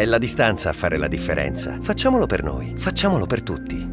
È la distanza a fare la differenza. Facciamolo per noi, facciamolo per tutti.